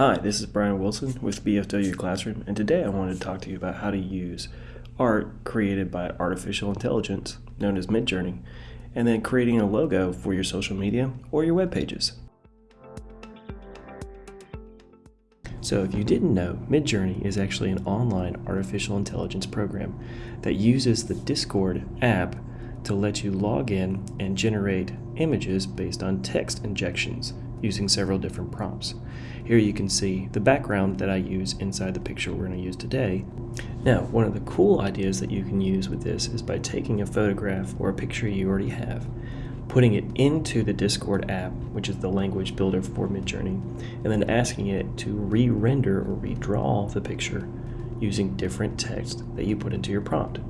Hi, this is Brian Wilson with BFW Classroom, and today I wanted to talk to you about how to use art created by artificial intelligence, known as Midjourney, and then creating a logo for your social media or your web pages. So if you didn't know, Midjourney is actually an online artificial intelligence program that uses the Discord app to let you log in and generate images based on text injections using several different prompts. Here you can see the background that I use inside the picture we're going to use today. Now, one of the cool ideas that you can use with this is by taking a photograph or a picture you already have, putting it into the Discord app, which is the language builder for Midjourney, and then asking it to re-render or redraw the picture using different text that you put into your prompt.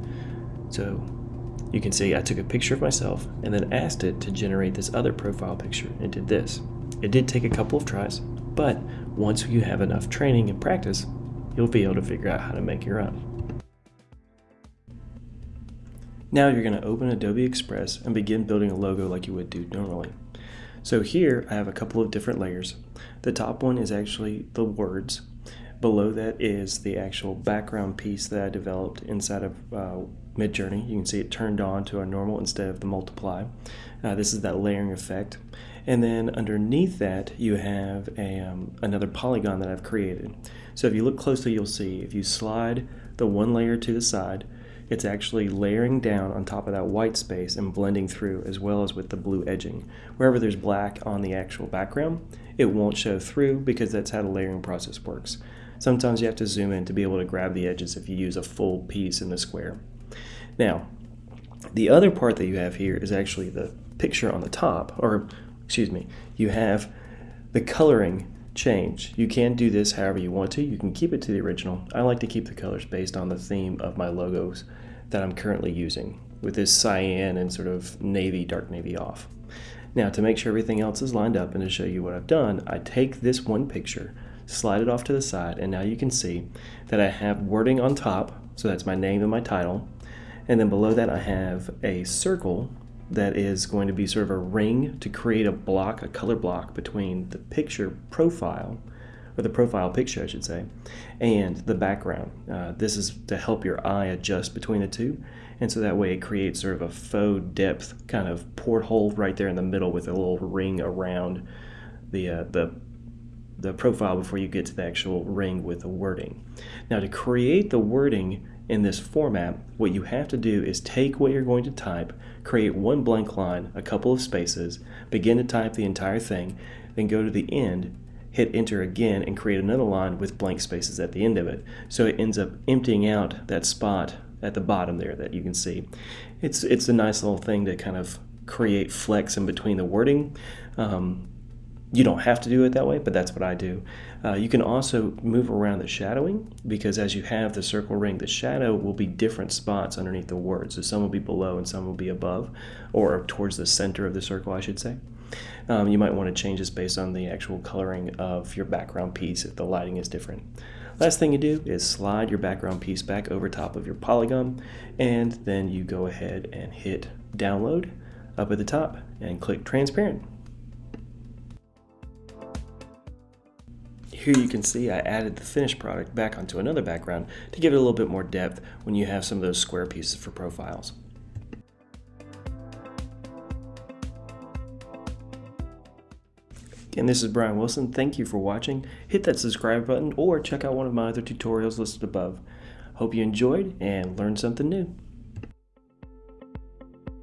So you can see I took a picture of myself and then asked it to generate this other profile picture and did this. It did take a couple of tries, but once you have enough training and practice, you'll be able to figure out how to make your own. Now you're going to open Adobe Express and begin building a logo like you would do normally. So here I have a couple of different layers. The top one is actually the words. Below that is the actual background piece that I developed inside of uh, Midjourney. You can see it turned on to a normal instead of the multiply. Uh, this is that layering effect. And then underneath that, you have a, um, another polygon that I've created. So if you look closely, you'll see if you slide the one layer to the side, it's actually layering down on top of that white space and blending through as well as with the blue edging. Wherever there's black on the actual background, it won't show through because that's how the layering process works. Sometimes you have to zoom in to be able to grab the edges if you use a full piece in the square. Now, the other part that you have here is actually the picture on the top, or excuse me, you have the coloring change. You can do this however you want to. You can keep it to the original. I like to keep the colors based on the theme of my logos that I'm currently using with this cyan and sort of navy, dark navy off. Now to make sure everything else is lined up and to show you what I've done, I take this one picture, slide it off to the side, and now you can see that I have wording on top, so that's my name and my title, and then below that I have a circle that is going to be sort of a ring to create a block, a color block between the picture profile, or the profile picture, I should say, and the background. Uh, this is to help your eye adjust between the two, and so that way it creates sort of a faux depth kind of porthole right there in the middle with a little ring around the uh, the the profile before you get to the actual ring with the wording. Now to create the wording in this format, what you have to do is take what you're going to type, create one blank line, a couple of spaces, begin to type the entire thing, then go to the end, hit enter again, and create another line with blank spaces at the end of it. So it ends up emptying out that spot at the bottom there that you can see. It's, it's a nice little thing to kind of create flex in between the wording. Um, you don't have to do it that way, but that's what I do. Uh, you can also move around the shadowing because as you have the circle ring, the shadow will be different spots underneath the word. So some will be below and some will be above, or towards the center of the circle, I should say. Um, you might want to change this based on the actual coloring of your background piece if the lighting is different. Last thing you do is slide your background piece back over top of your polygon, and then you go ahead and hit download up at the top and click transparent. Here you can see I added the finished product back onto another background to give it a little bit more depth when you have some of those square pieces for profiles. Again, this is Brian Wilson. Thank you for watching. Hit that subscribe button or check out one of my other tutorials listed above. Hope you enjoyed and learned something new.